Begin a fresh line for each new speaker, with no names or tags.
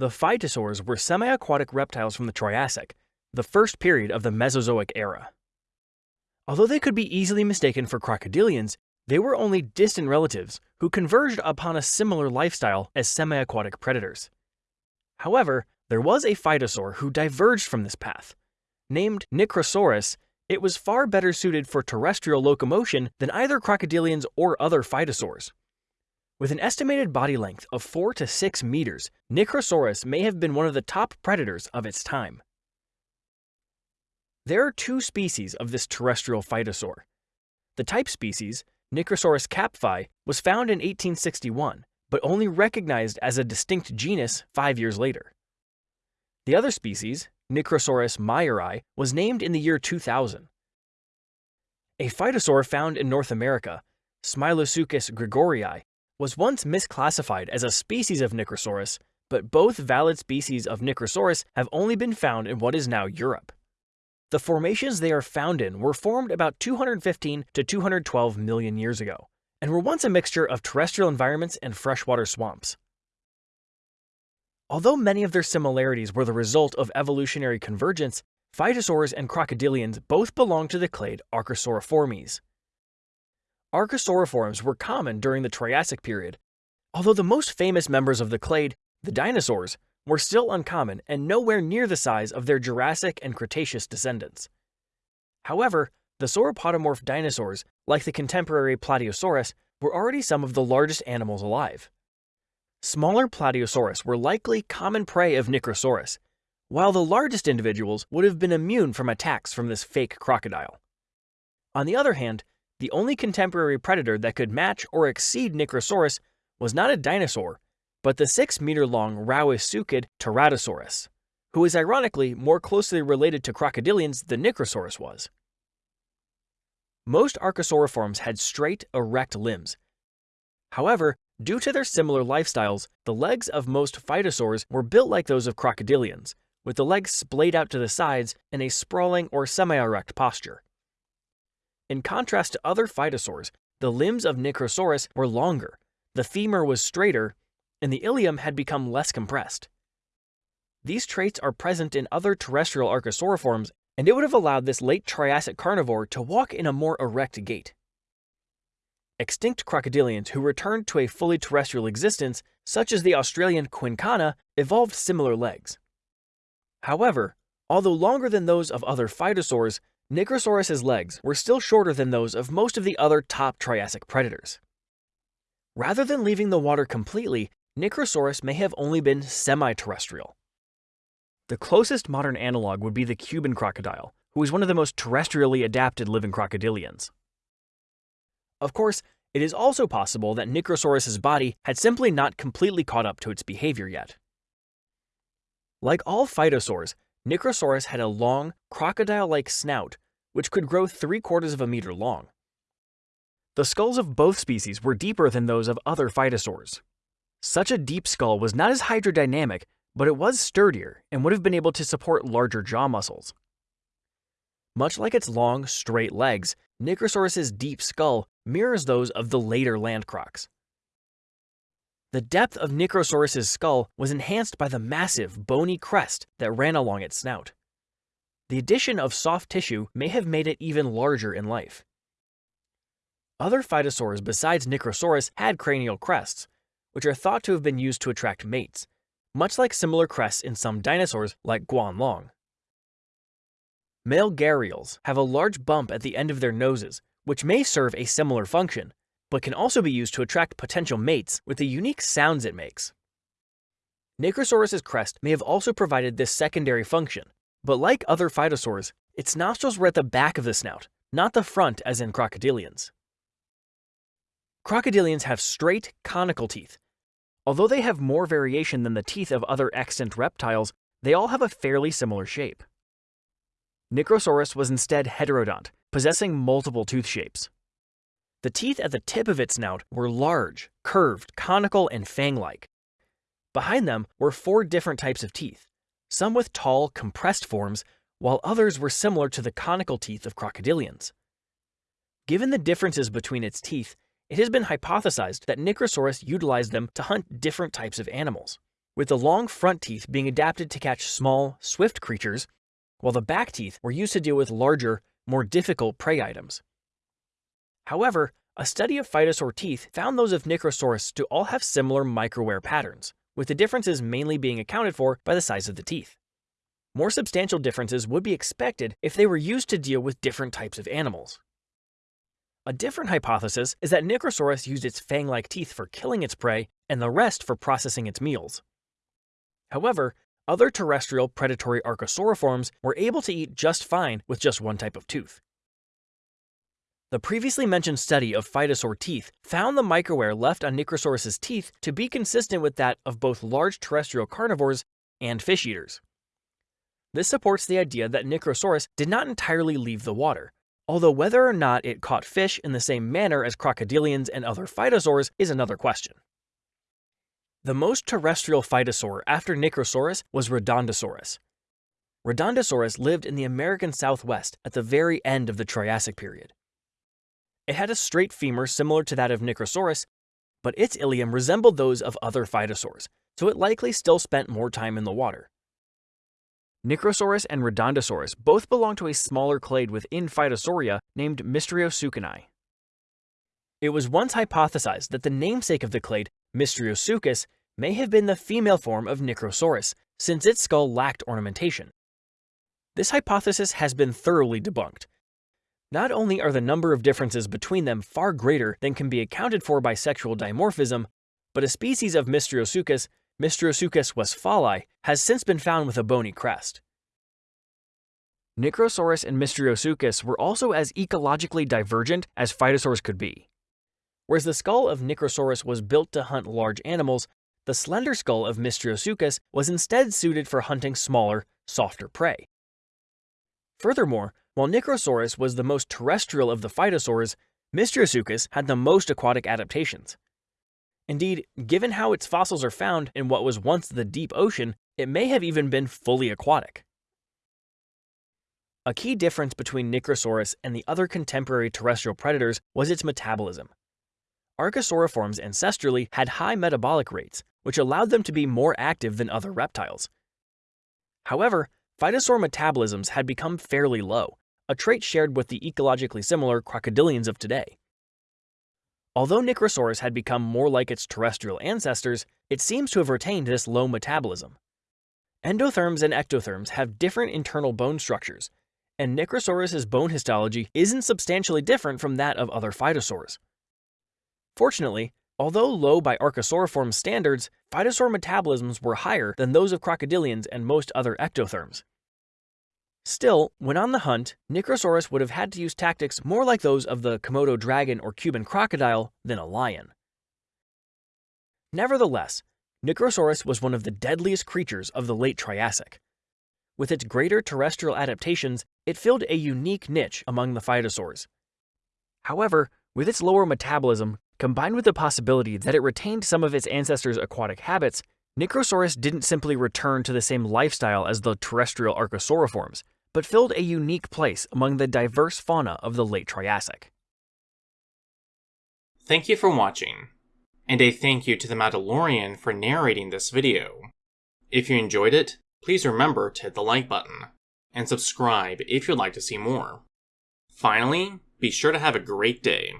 The phytosaurs were semi-aquatic reptiles from the Triassic, the first period of the Mesozoic era. Although they could be easily mistaken for crocodilians, they were only distant relatives who converged upon a similar lifestyle as semi-aquatic predators. However, there was a phytosaur who diverged from this path. Named Nicrosaurus, it was far better suited for terrestrial locomotion than either crocodilians or other phytosaurs. With an estimated body length of 4 to 6 meters, Nicrosaurus may have been one of the top predators of its time. There are two species of this terrestrial phytosaur. The type species, Nicrosaurus kapffi, was found in 1861, but only recognized as a distinct genus five years later. The other species, Nicrosaurus meyeri, was named in the year 2000. A phytosaur found in North America, Smilosuchus gregorii, was once misclassified as a species of Nicrosaurus, but both valid species of Nicrosaurus have only been found in what is now Europe. The formations they are found in were formed about 215 to 212 million years ago, and were once a mixture of terrestrial environments and freshwater swamps. Although many of their similarities were the result of evolutionary convergence, phytosaurs and crocodilians both belong to the clade Archosauriformes. Archosauriforms were common during the Triassic period, although the most famous members of the clade, the dinosaurs, were still uncommon and nowhere near the size of their Jurassic and Cretaceous descendants. However, the sauropodomorph dinosaurs, like the contemporary Plateosaurus, were already some of the largest animals alive. Smaller Plateosaurus were likely common prey of Nicrosaurus, while the largest individuals would have been immune from attacks from this fake crocodile. On the other hand, the only contemporary predator that could match or exceed Nicrosaurus was not a dinosaur, but the 6-meter-long Rauisuchid Teratosaurus, who is ironically more closely related to crocodilians than Nicrosaurus was. Most Archosauriforms had straight, erect limbs. However, due to their similar lifestyles, the legs of most phytosaurs were built like those of crocodilians, with the legs splayed out to the sides in a sprawling or semi-erect posture. In contrast to other phytosaurs, the limbs of Nicrosaurus were longer, the femur was straighter, and the ilium had become less compressed. These traits are present in other terrestrial archosauriforms, and it would have allowed this late Triassic carnivore to walk in a more erect gait. Extinct crocodilians who returned to a fully terrestrial existence, such as the Australian Quinkana, evolved similar legs. However, although longer than those of other phytosaurs, Nicrosaurus's legs were still shorter than those of most of the other top Triassic predators. Rather than leaving the water completely, Nicrosaurus may have only been semi-terrestrial. The closest modern analog would be the Cuban crocodile, who is one of the most terrestrially adapted living crocodilians. Of course, it is also possible that Nicrosaurus's body had simply not completely caught up to its behavior yet. Like all phytosaurs, Nicrosaurus had a long, crocodile-like snout, which could grow three quarters of a meter long. The skulls of both species were deeper than those of other phytosaurs, such a deep skull was not as hydrodynamic, but it was sturdier and would have been able to support larger jaw muscles. Much like its long, straight legs, Nicrosaurus's deep skull mirrors those of the later land crocs. The depth of Nicrosaurus's skull was enhanced by the massive, bony crest that ran along its snout. The addition of soft tissue may have made it even larger in life. Other phytosaurs besides Nicrosaurus had cranial crests, which are thought to have been used to attract mates, much like similar crests in some dinosaurs like Guanlong. Male gharials have a large bump at the end of their noses, which may serve a similar function, but can also be used to attract potential mates with the unique sounds it makes. Nicrosaurus's crest may have also provided this secondary function, but like other phytosaurs, its nostrils were at the back of the snout, not the front as in crocodilians. Crocodilians have straight, conical teeth. Although they have more variation than the teeth of other extant reptiles, they all have a fairly similar shape. Nicrosaurus was instead heterodont, possessing multiple tooth shapes. The teeth at the tip of its snout were large, curved, conical, and fang-like. Behind them were four different types of teeth, some with tall, compressed forms, while others were similar to the conical teeth of crocodilians. Given the differences between its teeth, it has been hypothesized that Nicrosaurus utilized them to hunt different types of animals, with the long front teeth being adapted to catch small, swift creatures, while the back teeth were used to deal with larger, more difficult prey items. However, a study of phytosaur teeth found those of Nicrosaurus to all have similar microwear patterns, with the differences mainly being accounted for by the size of the teeth. More substantial differences would be expected if they were used to deal with different types of animals. A different hypothesis is that Nicrosaurus used its fang-like teeth for killing its prey and the rest for processing its meals. However, other terrestrial predatory archosauriforms were able to eat just fine with just one type of tooth. The previously mentioned study of phytosaur teeth found the microwear left on Nicrosaurus's teeth to be consistent with that of both large terrestrial carnivores and fish eaters. This supports the idea that Nicrosaurus did not entirely leave the water, although whether or not it caught fish in the same manner as crocodilians and other phytosaurs is another question. The most terrestrial phytosaur after Nicrosaurus was Redondosaurus. Redondosaurus lived in the American Southwest at the very end of the Triassic period. It had a straight femur similar to that of Nicrosaurus, but its ilium resembled those of other phytosaurs, so it likely still spent more time in the water. Nicrosaurus and Redondosaurus both belong to a smaller clade within Phytosauria named Mystriosuchini. It was once hypothesized that the namesake of the clade, Mystriosuchus, may have been the female form of Nicrosaurus, since its skull lacked ornamentation. This hypothesis has been thoroughly debunked. Not only are the number of differences between them far greater than can be accounted for by sexual dimorphism, but a species of Mystriosuchus Mystriosuchus westphali, has since been found with a bony crest. Nicrosaurus and Mystriosuchus were also as ecologically divergent as phytosaurs could be. Whereas the skull of Nicrosaurus was built to hunt large animals, the slender skull of Mystriosuchus was instead suited for hunting smaller, softer prey. Furthermore, while Nicrosaurus was the most terrestrial of the phytosaurs, Mystriosuchus had the most aquatic adaptations. Indeed, given how its fossils are found in what was once the deep ocean, it may have even been fully aquatic. A key difference between Nicrosaurus and the other contemporary terrestrial predators was its metabolism. Archosauriforms ancestrally had high metabolic rates, which allowed them to be more active than other reptiles. However, phytosaur metabolisms had become fairly low, a trait shared with the ecologically similar crocodilians of today. Although Nicrosaurus had become more like its terrestrial ancestors, it seems to have retained this low metabolism. Endotherms and ectotherms have different internal bone structures, and Nicrosaurus's bone histology isn't substantially different from that of other phytosaurs. Fortunately, although low by Archosauriform standards, phytosaur metabolisms were higher than those of crocodilians and most other ectotherms. Still, when on the hunt, Nicrosaurus would have had to use tactics more like those of the Komodo dragon or Cuban crocodile than a lion. Nevertheless, Nicrosaurus was one of the deadliest creatures of the late Triassic. With its greater terrestrial adaptations, it filled a unique niche among the phytosaurs. However, with its lower metabolism, combined with the possibility that it retained some of its ancestors' aquatic habits, Nicrosaurus didn't simply return to the same lifestyle as the terrestrial archosauriforms, but filled a unique place among the diverse fauna of the late Triassic.
Thank you for watching, and a thank you to the Mandalorian for narrating this video. If you enjoyed it, please remember to hit the like button, and subscribe if you'd like to see more. Finally, be sure to have a great day.